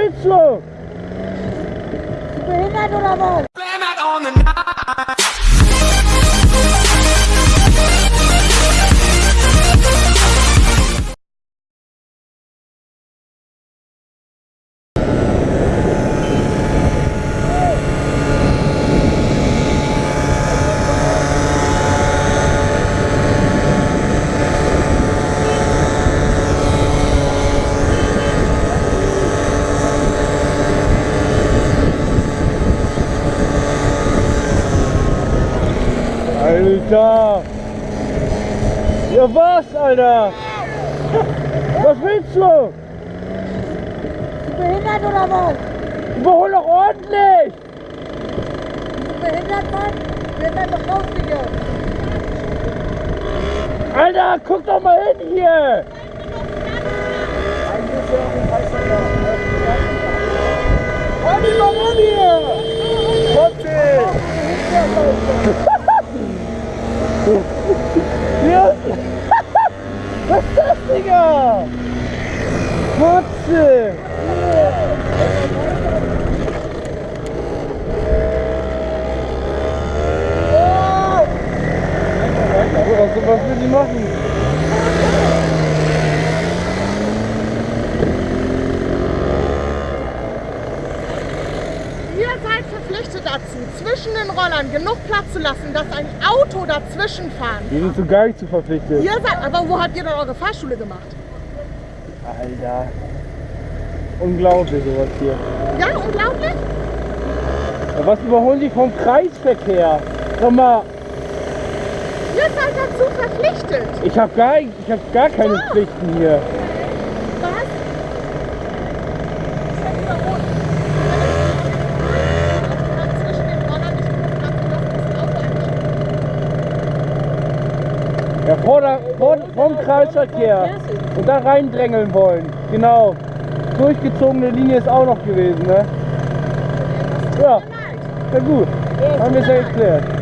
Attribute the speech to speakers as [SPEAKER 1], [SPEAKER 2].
[SPEAKER 1] willst du?
[SPEAKER 2] Bist du behindert oder was?
[SPEAKER 1] Alter! Ja was, Alter? Was willst du?
[SPEAKER 2] Bist du behindert oder was?
[SPEAKER 1] Überhol doch ordentlich!
[SPEAKER 2] Bist du behindert, Mann? Behindert doch raus, Digga.
[SPEAKER 1] Alter, guck doch mal hin hier! Halt mal Was ist das, Digga? Kotze! Was, was will die machen?
[SPEAKER 3] Ihr seid verpflichtet dazu, zwischen den Rollern genug Platz zu lassen, dass ein Auto dazwischen fahren
[SPEAKER 1] Wir sind so gar nicht zu verpflichtet.
[SPEAKER 3] Ihr seid, aber wo habt ihr denn eure Fahrschule gemacht?
[SPEAKER 1] Alter. Unglaublich sowas hier.
[SPEAKER 3] Ja, unglaublich?
[SPEAKER 1] Ja, was überholen die vom Kreisverkehr? Sag mal,
[SPEAKER 3] Ihr seid dazu verpflichtet.
[SPEAKER 1] ich habe gar, ich hab gar keine
[SPEAKER 3] Doch.
[SPEAKER 1] Pflichten hier.
[SPEAKER 3] Was? Ist ja überholt. Zwischen den Rollern nicht genug Platz gelassen, dass ein Auto einsteigt.
[SPEAKER 1] Ja, vor der, vor, vom Kreisverkehr. Und da reindrängeln wollen. Genau. Durchgezogene Linie ist auch noch gewesen, ne? Ja, na gut. Haben wir es ja geklärt.